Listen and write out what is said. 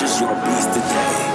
just your beast today.